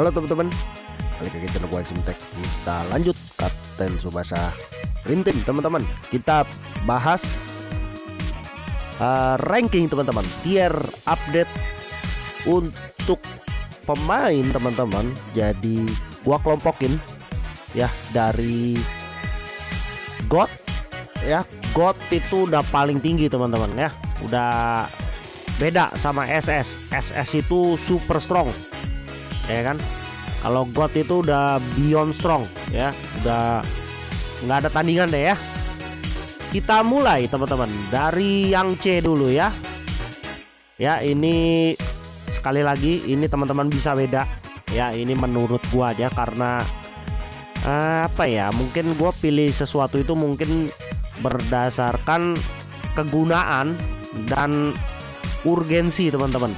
Halo teman-teman. Balik lagi channel gue Simtek. Kita lanjut Kapten Subasa Team teman-teman. Kita bahas uh, Ranking teman-teman. Tier update Untuk Pemain teman-teman. Jadi Gua kelompokin Ya dari God Ya. God itu udah paling tinggi teman-teman ya. Udah beda sama SS SS itu super strong ya kan kalau God itu udah beyond strong ya. Udah nggak ada tandingan deh ya. Kita mulai teman-teman. Dari yang C dulu ya. Ya ini sekali lagi ini teman-teman bisa beda. Ya ini menurut gua aja karena uh, apa ya mungkin gua pilih sesuatu itu mungkin berdasarkan kegunaan dan urgensi teman-teman.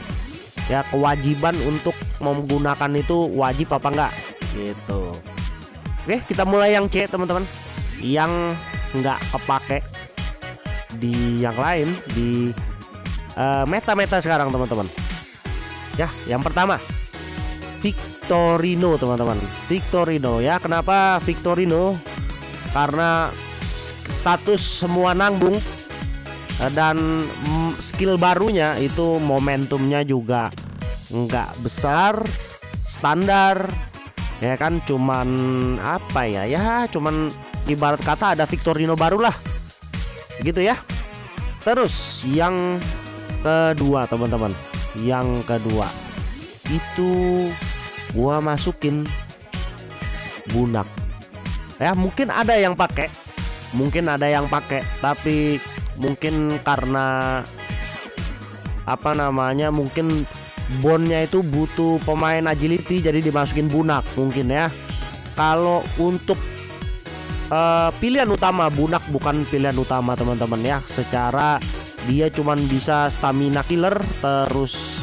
Ya kewajiban untuk menggunakan itu wajib apa enggak? Gitu. Oke kita mulai yang C teman-teman. Yang enggak kepake di yang lain di uh, meta-meta sekarang teman-teman. Ya yang pertama. Victorino teman-teman. Victorino. Ya kenapa Victorino? Karena status semua nanggung Eh, dan mm, skill barunya itu momentumnya juga nggak besar standar ya kan? Cuman apa ya? Ya cuman ibarat kata ada Victorino baru lah. Gitu ya. Terus yang kedua teman-teman. Yang kedua. Itu gua masukin bunak. Ya mungkin ada yang pakai. Mungkin ada yang pakai tapi mungkin karena apa namanya mungkin bondnya itu butuh pemain agility jadi dimasukin bunak mungkin ya. Kalau untuk uh, pilihan utama bunak bukan pilihan utama teman-teman ya. Secara dia cuman bisa stamina killer terus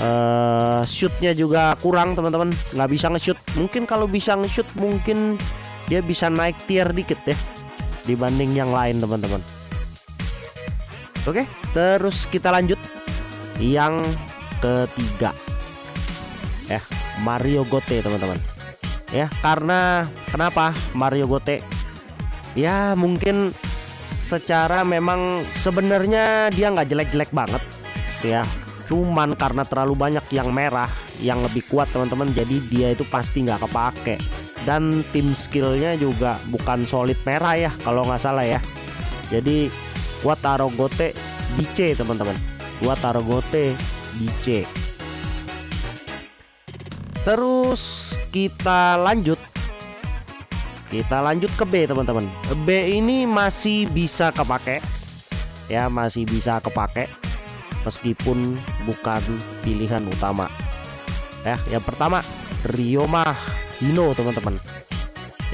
uh, shootnya juga kurang teman-teman. Nggak bisa nge-shoot. Mungkin kalau bisa nge-shoot mungkin dia bisa naik tier dikit ya dibanding yang lain teman-teman. Oke, terus kita lanjut. Yang ketiga. Ya, Mario Gote, teman-teman. Ya, karena kenapa Mario Gote? Ya, mungkin secara memang sebenarnya dia nggak jelek-jelek banget, ya. Cuman karena terlalu banyak yang merah, yang lebih kuat, teman-teman. Jadi dia itu pasti nggak kepake. Dan tim skillnya juga bukan solid merah ya, kalau nggak salah ya. Jadi gua taruh gote di C teman-teman gua taruh gote di C terus kita lanjut. Kita lanjut ke B teman-teman. B ini masih bisa kepake. Ya masih bisa kepake meskipun bukan pilihan utama. Ya yang pertama Ryoma Hino teman-teman.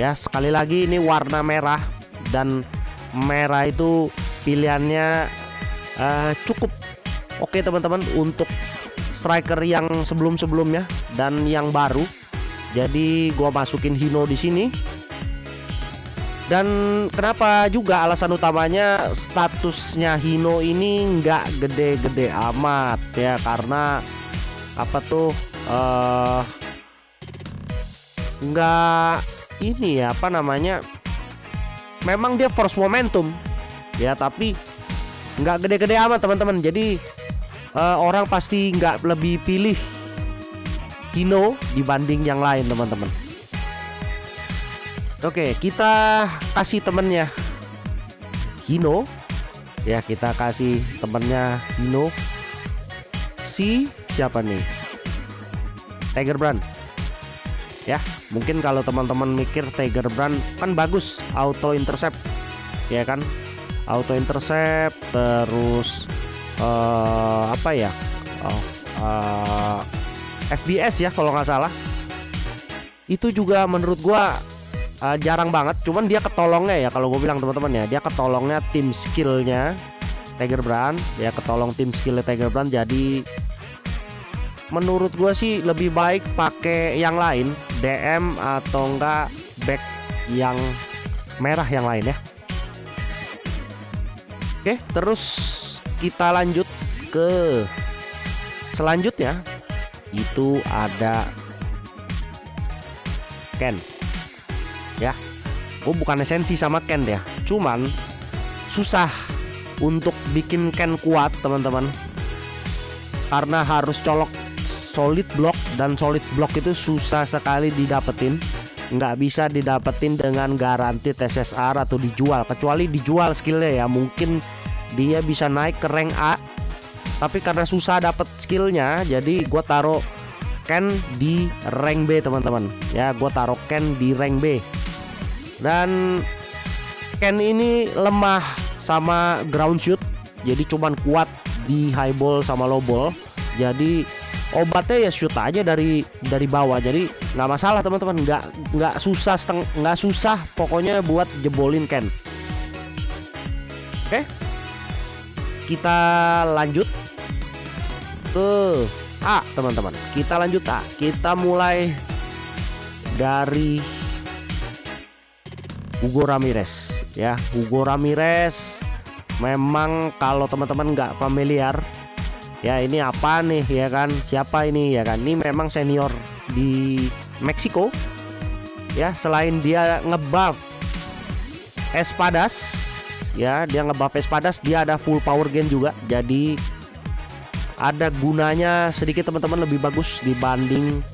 Ya sekali lagi ini warna merah dan merah itu pilihannya uh, cukup oke teman-teman untuk striker yang sebelum-sebelumnya dan yang baru. Jadi gua masukin Hino di sini. Dan kenapa juga alasan utamanya statusnya Hino ini nggak gede-gede amat ya karena apa tuh uh, nggak ini ya apa namanya memang dia force momentum ya tapi nggak gede-gede amat teman-teman. Jadi uh, orang pasti nggak lebih pilih Hino dibanding yang lain teman-teman. Oke kita kasih temennya Hino. Ya kita kasih temennya Hino. Si siapa nih? Tiger Brand. Ya mungkin kalau teman-teman mikir Tiger Brand kan bagus auto intercept. Ya kan auto intercept terus uh, apa ya? Oh, uh, eh, FBS ya kalau nggak salah. Itu juga menurut gua uh, jarang banget. Cuman dia ketolongnya ya kalau gue bilang teman-teman ya. Dia ketolongnya tim skillnya Tiger Brand. Ya ketolong tim skillnya Tiger Brand. Jadi menurut gue sih lebih baik pakai yang lain DM atau enggak back yang merah yang lain ya Oke, terus kita lanjut ke selanjutnya. Itu ada Ken. Ya gue bukan esensi sama Ken ya. Cuman susah untuk bikin Ken kuat teman-teman. Karena harus colok solid block dan solid block itu susah sekali didapetin. Nggak bisa didapetin dengan garansi TSSR atau dijual. Kecuali dijual skillnya ya mungkin dia bisa naik ke rank A tapi karena susah dapet skillnya jadi gue taruh Ken di rank B teman-teman. Ya gue taruh Ken di rank B. Dan Ken ini lemah sama ground shoot jadi cuman kuat di high ball sama low ball. Jadi obatnya ya shoot aja dari dari bawah. Jadi nggak masalah teman-teman. Nggak nggak susah nggak susah pokoknya buat jebolin Ken. Oke kita lanjut ke A teman-teman. Kita lanjut A. Kita mulai dari Hugo Ramirez ya. Hugo Ramirez memang kalau teman-teman nggak familiar ya ini apa nih ya kan? Siapa ini ya kan? Ini memang senior di Meksiko ya. Selain dia ngebuff Espadas ya dia ngebuff Espadas dia ada full power gain juga. Jadi ada gunanya sedikit teman-teman lebih bagus dibanding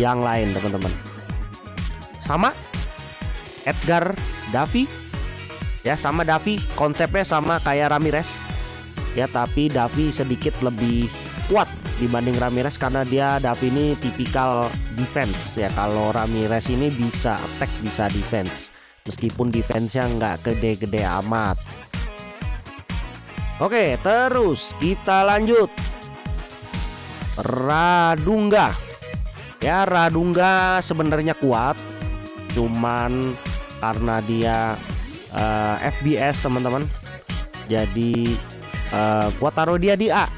yang lain teman-teman. Sama Edgar Davi. Ya sama Davi konsepnya sama kayak Ramirez. Ya tapi Davi sedikit lebih kuat dibanding Ramirez karena dia Davi ini tipikal defense. Ya kalau Ramirez ini bisa attack bisa defense meskipun defense-nya nggak gede-gede amat. Oke terus kita lanjut. Radungga. Ya Radungga sebenarnya kuat cuman karena dia uh, eh, FBS teman-teman. Jadi uh, gua taruh dia di A.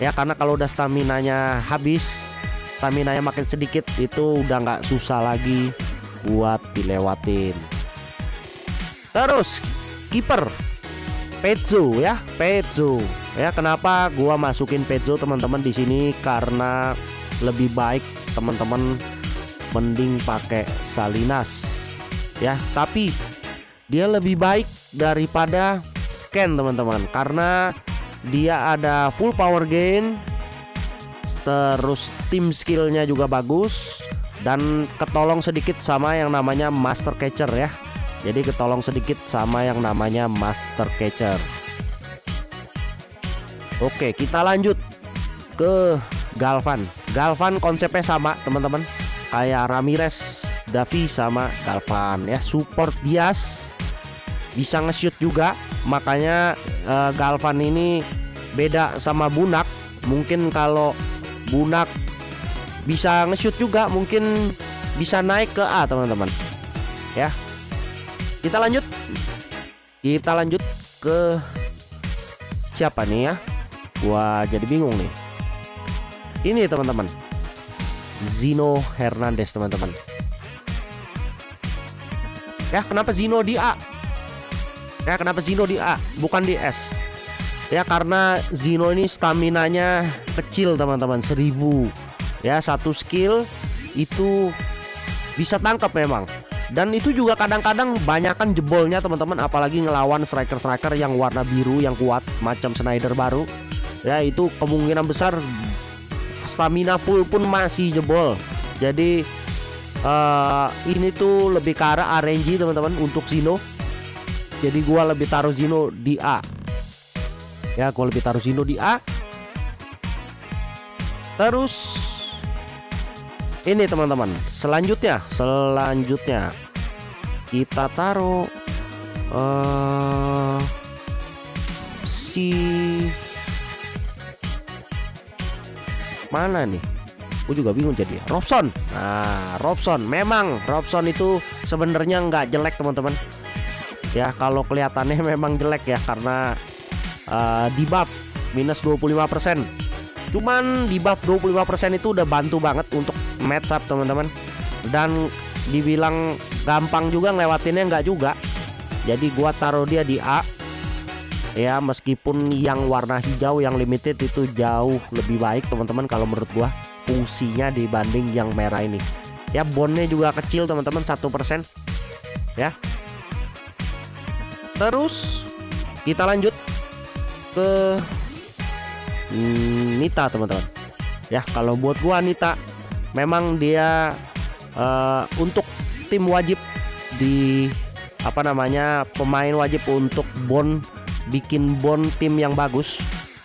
Ya karena kalau udah stamina nya habis stamina nya makin sedikit itu udah nggak susah lagi buat dilewatin terus kiper. Pezzo ya Pezzo. Ya kenapa gua masukin Pezzo teman-teman di sini? Karena lebih baik teman-teman mending pakai Salinas. Ya tapi dia lebih baik daripada Ken teman-teman. Karena dia ada full power gain terus tim skillnya juga bagus dan ketolong sedikit sama yang namanya master catcher ya jadi ketolong sedikit sama yang namanya master catcher. Oke kita lanjut ke Galvan. Galvan konsepnya sama teman-teman. Kayak Ramirez Davi sama Galvan ya. Support bias. Bisa nge-shoot juga. Makanya uh, Galvan ini beda sama Bunak. Mungkin kalau Bunak bisa nge-shoot juga mungkin bisa naik ke A teman-teman. Ya kita lanjut. Kita lanjut ke siapa nih ya? Gua jadi bingung nih. Ini teman-teman. Zino Hernandez teman-teman. Ya kenapa Zino di A? Ya kenapa Zino di A bukan di S? Ya karena Zino ini stamina-nya kecil teman-teman. 1000 Ya satu skill itu bisa tangkap memang dan itu juga kadang-kadang banyakkan jebolnya teman-teman apalagi ngelawan striker-striker yang warna biru yang kuat macam Snyder baru ya itu kemungkinan besar stamina full pun masih jebol jadi uh, ini tuh lebih ke arah RNG teman-teman untuk Zino jadi gua lebih taruh Zino di A. Ya, gua lebih taruh Zino di A. Terus ini teman-teman, selanjutnya, selanjutnya. Kita taruh uh, si mana nih? Gue juga bingung jadi. Robson. Nah, Robson. Memang Robson itu sebenarnya nggak jelek teman-teman. Ya kalau kelihatannya memang jelek ya karena uh, di buff minus 25% cuman di buff 25% itu udah bantu banget untuk match up teman-teman. Dan dibilang gampang juga ngelewatinnya nggak juga. Jadi gua taruh dia di A. Ya meskipun yang warna hijau yang limited itu jauh lebih baik teman-teman kalau menurut gua fungsinya dibanding yang merah ini. Ya bondnya juga kecil teman-teman satu persen. Ya. Terus kita lanjut ke hmm, Nita teman-teman. Ya kalau buat gua Nita memang dia uh, untuk tim wajib di apa namanya pemain wajib untuk bond bikin bond tim yang bagus.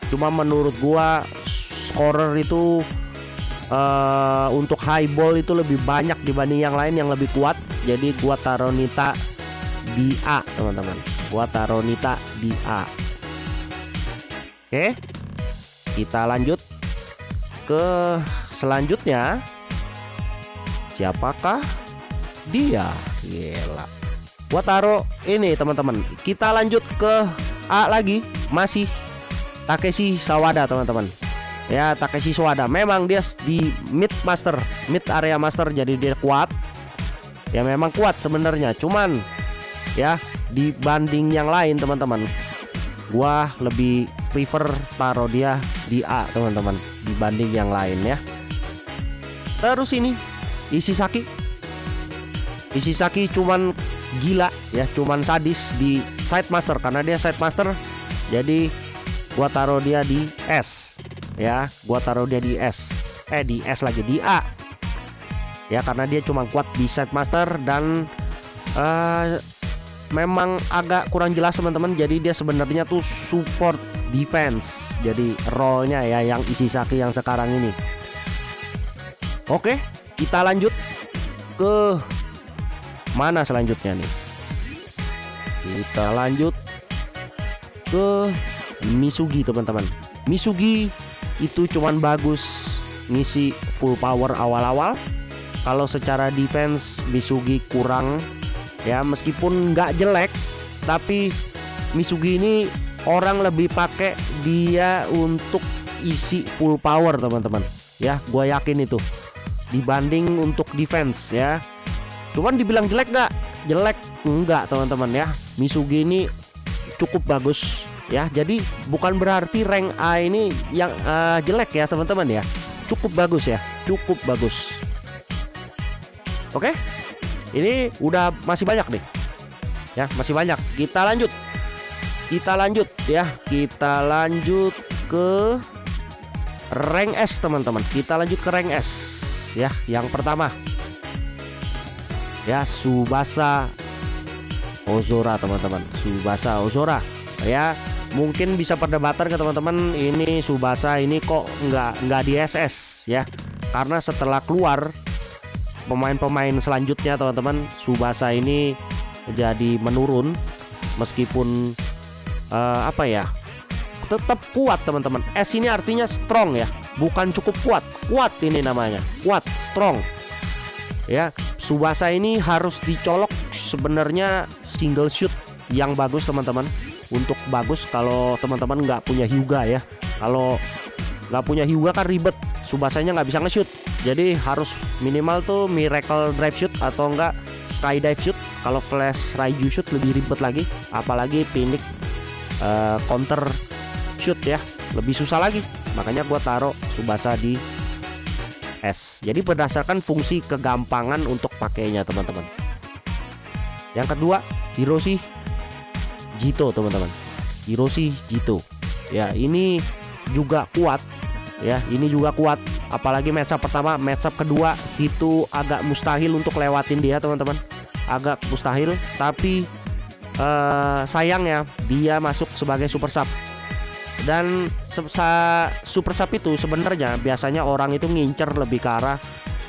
Cuma menurut gua scorer itu uh, untuk high ball itu lebih banyak dibanding yang lain yang lebih kuat. Jadi gua taruh Nita di A teman-teman. Gua taruh Nita di A. Oke kita lanjut ke selanjutnya. Siapakah dia? Gila. Gua taruh ini teman-teman. Kita lanjut ke A lagi. Masih Takeshi Sawada teman-teman. Ya Takeshi Sawada. Memang dia di mid master mid area master jadi dia kuat. Ya memang kuat sebenarnya. Cuman ya dibanding yang lain teman-teman gua lebih prefer dia di A teman-teman dibanding yang lain ya. Terus ini Isisaki Isisaki cuman gila ya cuman sadis di side master karena dia side master jadi gua taruh dia di S ya gua taruh dia di S. Eh di S lagi di A. Ya karena dia cuma kuat di side master dan uh, memang agak kurang jelas teman-teman jadi dia sebenarnya tuh support defense. Jadi role-nya ya yang isi saki yang sekarang ini. Oke kita lanjut ke mana selanjutnya nih? Kita lanjut ke Misugi teman-teman. Misugi itu cuman bagus ngisi full power awal-awal. Kalau secara defense Misugi kurang. Ya meskipun nggak jelek tapi Misugi ini orang lebih pakai dia untuk isi full power teman-teman. Ya gue yakin itu. Dibanding untuk defense ya. Cuman dibilang jelek nggak? Jelek enggak teman-teman ya. Misugi ini cukup bagus ya. Jadi bukan berarti rank A ini yang uh, jelek ya teman-teman ya. Cukup bagus ya. Cukup bagus. Oke? Ini udah masih banyak nih. Ya masih banyak. Kita lanjut kita lanjut ya. Kita lanjut ke rank S teman-teman. Kita lanjut ke rank S ya. Yang pertama. Ya Subasa Ozora teman-teman. Subasa Ozora. Ya mungkin bisa perdebatan ke teman-teman ini Subasa ini kok nggak nggak di SS ya. Karena setelah keluar pemain-pemain selanjutnya teman-teman Subasa ini jadi menurun. Meskipun uh, apa ya? Tetap kuat teman-teman. S ini artinya strong ya. Bukan cukup kuat. Kuat ini namanya. Kuat strong. Ya Subasa ini harus dicolok sebenarnya single shoot yang bagus teman-teman. Untuk bagus kalau teman-teman nggak punya Hyuga ya. Kalau nggak punya Hyuga kan ribet. Subasanya nggak bisa nge-shoot. Jadi harus minimal tuh miracle drive shoot atau enggak skydive shoot. Kalau flash raiju shoot lebih ribet lagi. Apalagi pinik uh, counter shoot ya. Lebih susah lagi. Makanya gua taruh Subasa di S. Jadi berdasarkan fungsi kegampangan untuk pakainya teman-teman. Yang kedua Hiroshi Jito teman-teman. Hiroshi Jito. Ya ini juga kuat. Ya ini juga kuat. Apalagi matchup pertama matchup kedua itu agak mustahil untuk lewatin dia teman-teman. Agak mustahil tapi uh, sayangnya dia masuk sebagai super sub. Dan super sub itu sebenarnya biasanya orang itu ngincer lebih ke arah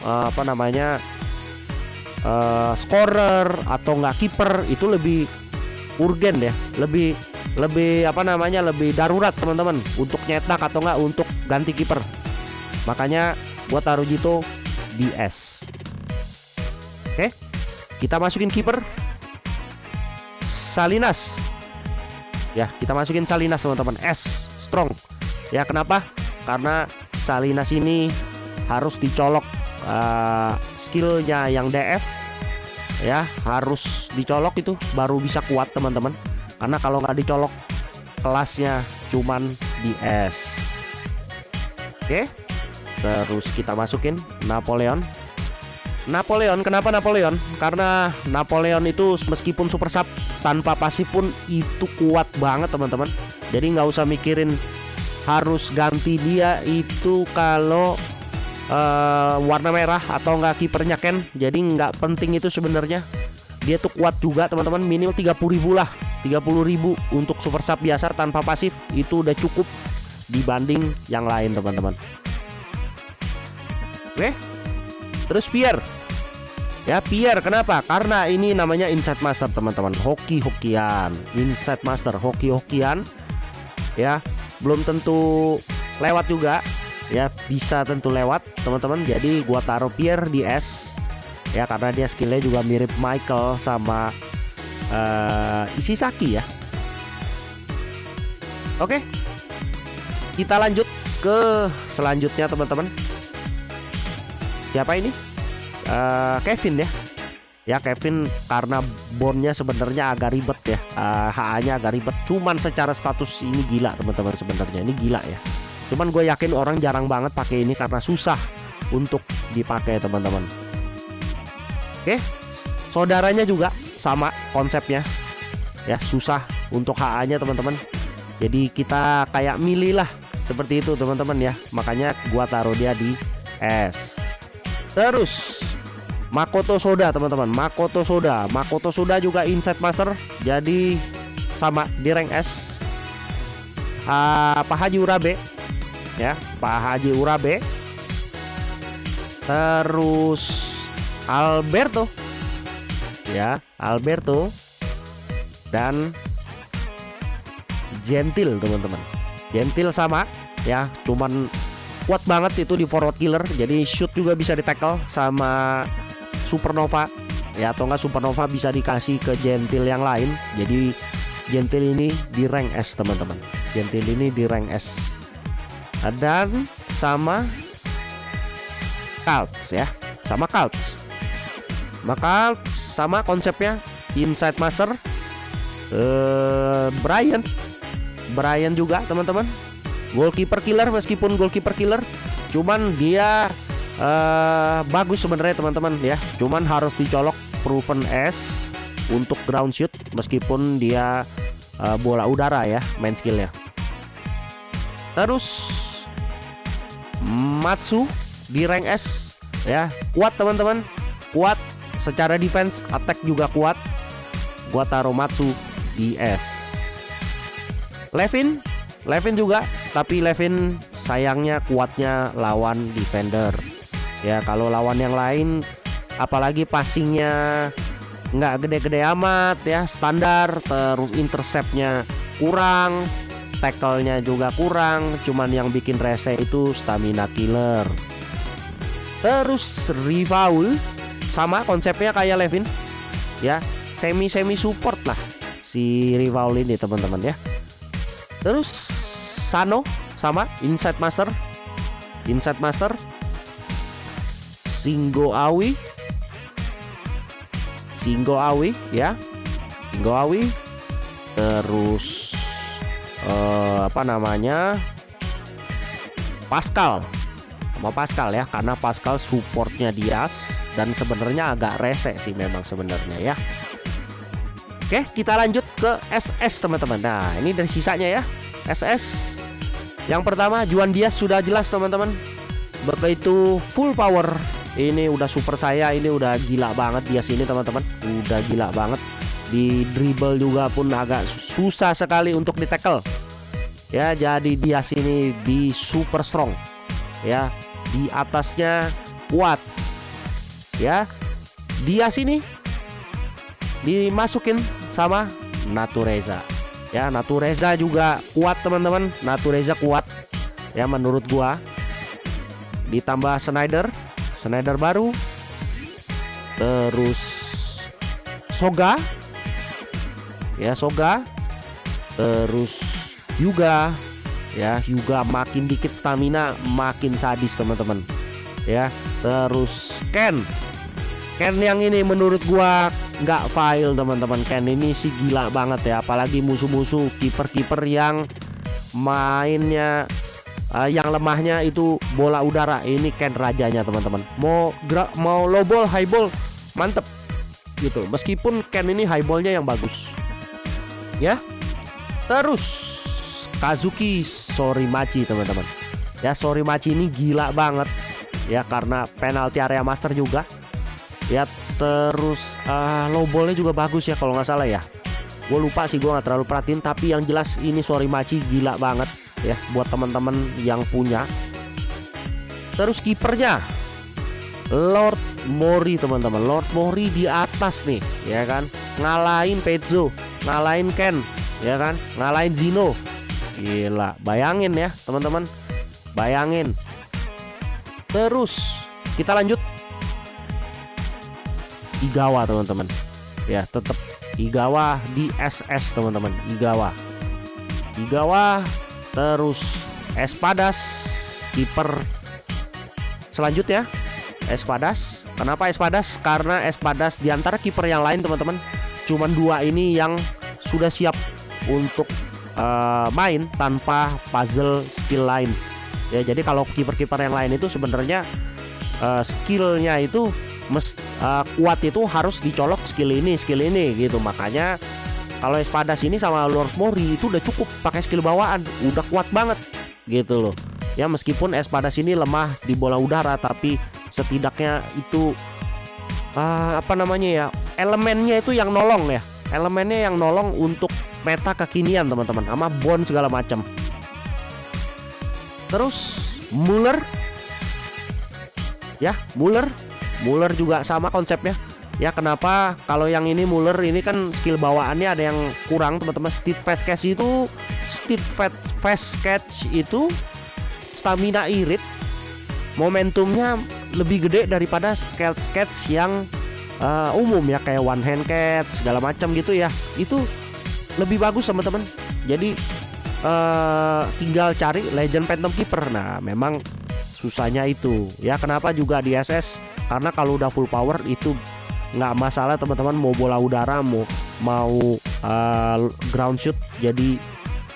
uh, apa namanya uh, scorer atau nggak kiper itu lebih urgen ya lebih lebih apa namanya lebih darurat teman-teman untuk nyetak atau enggak untuk ganti kiper. Makanya buat taruh Jito di S. Oke? Kita masukin kiper Salinas. Ya kita masukin Salinas teman-teman. S strong. Ya kenapa? Karena Salinas ini harus dicolok uh, skillnya yang DF ya harus dicolok itu baru bisa kuat teman-teman. Karena kalau nggak dicolok kelasnya cuman di S. Oke terus kita masukin Napoleon Napoleon kenapa Napoleon? Karena Napoleon itu meskipun super sub tanpa pasif pun itu kuat banget teman-teman. Jadi nggak usah mikirin harus ganti dia itu kalau uh, warna merah atau nggak kipernya Ken. Jadi nggak penting itu sebenarnya. Dia tuh kuat juga teman-teman. Minimal 30.000 lah. 30.000 untuk super sub biasa tanpa pasif itu udah cukup dibanding yang lain teman-teman. Oke terus Pierre. Ya Pierre kenapa? Karena ini namanya Inside Master teman-teman. Hoki-hokian. Inside Master hoki-hokian. Ya belum tentu lewat juga. Ya bisa tentu lewat teman-teman. Jadi gua taruh Pierre di S. Ya karena dia skillnya juga mirip Michael sama uh, Isisaki ya. Oke. Kita lanjut ke selanjutnya teman-teman siapa ini? Uh, Kevin ya. Ya Kevin karena bondnya sebenarnya agak ribet ya. Uh, eh, HA-nya agak ribet. Cuman secara status ini gila teman-teman sebenarnya. Ini gila ya. Cuman gue yakin orang jarang banget pakai ini karena susah untuk dipakai teman-teman. Oke saudaranya juga sama konsepnya. Ya susah untuk HA-nya teman-teman. Jadi kita kayak milih lah seperti itu teman-teman ya. Makanya gua taruh dia di S terus Makoto Soda teman-teman. Makoto Soda. Makoto Soda juga Inside Master. Jadi sama di rank S. Uh, Pak Haji Urabe. Ya Pak Haji Urabe. Terus Alberto. Ya Alberto. Dan Gentil teman-teman. Gentil sama ya cuman kuat banget itu di forward killer. Jadi shoot juga bisa di tackle sama supernova. Ya atau enggak supernova bisa dikasih ke gentil yang lain. Jadi gentil ini di rank S teman-teman. Gentil ini di rank S. Dan sama Cults ya. Sama Cults maka sama konsepnya Inside Master. Uh, Brian. Brian juga teman-teman goalkeeper killer meskipun goalkeeper killer cuman dia uh, bagus sebenarnya teman-teman ya. Cuman harus dicolok proven S untuk ground shoot meskipun dia uh, bola udara ya main skillnya. Terus Matsu di rank S ya. Kuat teman-teman. Kuat secara defense attack juga kuat. Gua taruh Matsu di S. Levin Levin juga tapi Levin sayangnya kuatnya lawan defender. Ya kalau lawan yang lain apalagi passingnya nggak gede-gede amat ya. Standar terus interceptnya kurang tackle-nya juga kurang. Cuman yang bikin rese itu stamina killer. Terus rival sama konsepnya kayak Levin. Ya semi semi support lah si rival ini teman-teman ya. Terus Sano sama Inside Master. Inside Master. Singgo Awi. Singgo Awi ya. Singgo Awi. Terus uh, apa namanya? Pascal. Sama Pascal ya. Karena Pascal supportnya Dias dan sebenarnya agak rese sih memang sebenarnya ya. Oke kita lanjut ke SS teman-teman. Nah ini dari sisanya ya. SS yang pertama Juan Dias sudah jelas teman-teman. Begitu full power. Ini udah super saya ini udah gila banget dia sini teman-teman. Udah gila banget. Di dribble juga pun agak susah sekali untuk di tackle ya jadi dia sini di super strong. Ya di atasnya kuat. Ya dia sini dimasukin sama Natureza ya Natureza juga kuat teman-teman. Natureza kuat. Ya menurut gua. Ditambah Snyder Snyder baru. Terus Soga. Ya Soga. Terus Yuga ya Yuga makin dikit stamina makin sadis teman-teman. Ya terus Ken. Ken yang ini menurut gua nggak file teman-teman. Ken ini sih gila banget ya. Apalagi musuh-musuh kiper-kiper yang mainnya uh, yang lemahnya itu bola udara. Ini Ken rajanya teman-teman. Mau mau low ball high ball mantep. Gitu. Meskipun Ken ini high ballnya yang bagus. Ya. Terus Kazuki Sorimachi teman-teman. Ya Sorimachi ini gila banget. Ya karena penalti area master juga. Ya terus uh, low ballnya juga bagus ya kalau nggak salah ya. Gue lupa sih gue nggak terlalu perhatiin tapi yang jelas ini Sorimachi gila banget ya buat teman-teman yang punya. Terus kipernya Lord Mori teman-teman. Lord Mori di atas nih ya kan? Ngalahin Pezzo ngalahin Ken ya kan? Ngalahin Zino. Gila bayangin ya teman-teman. Bayangin. Terus kita lanjut Igawa teman-teman. Ya tetap Igawa di SS teman-teman. Igawa. Igawa terus Espadas kiper selanjutnya. Espadas kenapa Espadas karena Espadas di antara kiper yang lain teman-teman. Cuman dua ini yang sudah siap untuk uh, main tanpa puzzle skill lain. Ya jadi kalau kiper-kiper yang lain itu sebenarnya uh, skillnya itu mes, uh, kuat itu harus dicolok skill ini skill ini gitu. Makanya kalau Espadas ini sama Lord Mori itu udah cukup pakai skill bawaan. Udah kuat banget gitu loh. Ya meskipun Espadas ini lemah di bola udara tapi setidaknya itu uh, apa namanya ya elemennya itu yang nolong ya. Elemennya yang nolong untuk meta kekinian teman-teman sama bond segala macam terus Muller. Ya Muller Muller juga sama konsepnya. Ya kenapa kalau yang ini Muller ini kan skill bawaannya ada yang kurang teman-teman. Speed fast catch itu speed fast catch itu stamina irit momentumnya lebih gede daripada catch catch yang uh, umum ya kayak one hand catch segala macam gitu ya. Itu lebih bagus teman-teman. Jadi uh, tinggal cari legend phantom keeper. Nah memang susahnya itu. Ya kenapa juga di SS karena kalau udah full power itu nggak masalah teman-teman. Mau bola udara mau mau uh, ground shoot jadi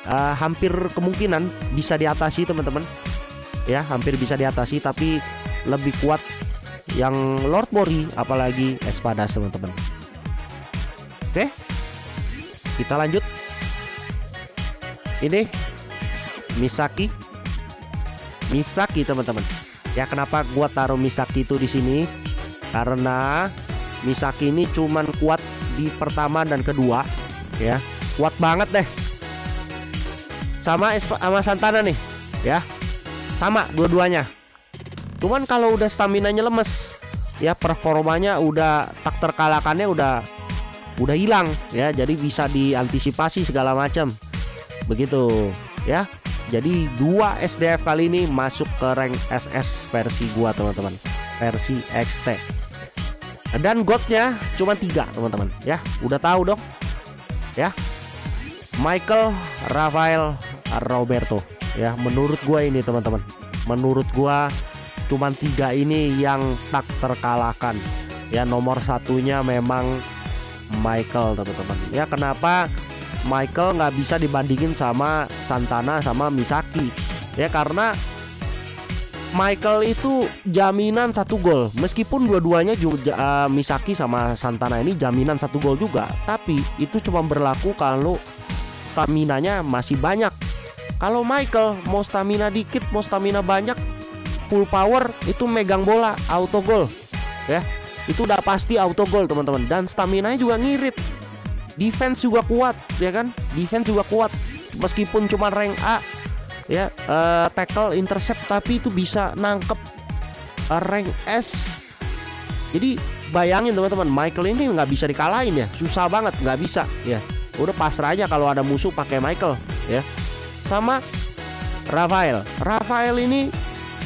uh, hampir kemungkinan bisa diatasi teman-teman. Ya hampir bisa diatasi tapi lebih kuat yang Lord Mori apalagi Espadas teman-teman. Oke kita lanjut. Ini Misaki. Misaki teman-teman. Ya kenapa gua taruh Misaki itu di sini? Karena Misaki ini cuman kuat di pertama dan kedua, ya. Kuat banget deh. Sama sama Santana nih, ya. Sama dua-duanya. Cuman kalau udah stamina-nya lemes, ya performanya udah tak terkalahkannya udah udah hilang ya jadi bisa diantisipasi segala macam begitu ya jadi dua SDF kali ini masuk ke rank SS versi gua teman-teman. Versi XT Dan godnya cuma tiga teman-teman. Ya udah tahu dong. Ya. Michael, Rafael, Roberto. Ya menurut gua ini teman-teman. Menurut gua cuma tiga ini yang tak terkalahkan. Ya nomor satunya memang Michael teman-teman. Ya kenapa Michael nggak bisa dibandingin sama Santana sama Misaki. Ya karena Michael itu jaminan satu gol. Meskipun dua-duanya juga uh, Misaki sama Santana ini jaminan satu gol juga tapi itu cuma berlaku kalau stamina-nya masih banyak. Kalau Michael mau stamina dikit mau stamina banyak full power itu megang bola auto gol ya itu udah pasti auto gol teman-teman. Dan stamina nya juga ngirit defense juga kuat ya kan? Defense juga kuat. Meskipun cuma rank A ya uh, tackle intercept tapi itu bisa nangkep uh, rank S. Jadi bayangin teman-teman Michael ini nggak bisa dikalahin ya. Susah banget nggak bisa ya. Udah pasrah aja kalau ada musuh pakai Michael ya. Sama Rafael. Rafael ini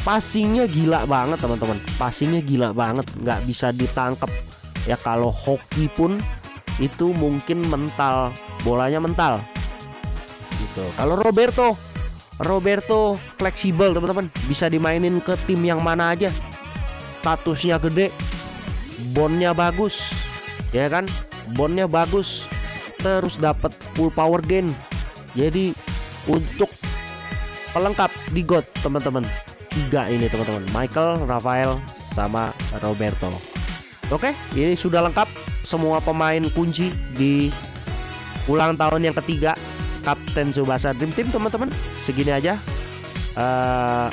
passingnya gila banget teman-teman. Passingnya gila banget nggak bisa ditangkap ya kalau hoki pun itu mungkin mental bolanya mental. Gitu. Kalau Roberto Roberto fleksibel teman-teman. Bisa dimainin ke tim yang mana aja. Statusnya gede bondnya bagus ya kan? Bondnya bagus terus dapat full power gain. Jadi untuk pelengkap di God teman-teman. Tiga ini teman-teman. Michael Rafael sama Roberto oke ini sudah lengkap semua pemain kunci di ulang tahun yang ketiga Kapten Subasa Dream Team teman-teman. Segini aja. Uh,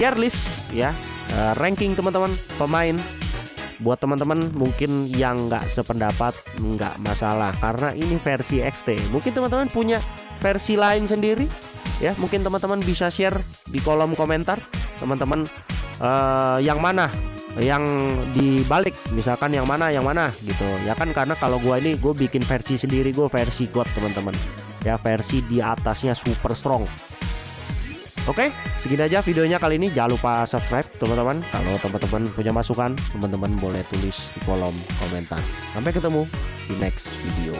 tier list ya. Uh, ranking teman-teman. Pemain. Buat teman-teman mungkin yang nggak sependapat nggak masalah. Karena ini versi XT mungkin teman-teman punya versi lain sendiri ya. Mungkin teman-teman bisa share di kolom komentar teman-teman. Uh, yang mana yang dibalik misalkan yang mana yang mana gitu ya kan karena kalau gua ini gue bikin versi sendiri gue versi God teman-teman ya versi di atasnya super strong Oke, segini aja videonya kali ini. Jangan lupa subscribe, teman-teman. Kalau teman-teman punya masukan, teman-teman boleh tulis di kolom komentar. Sampai ketemu di next video.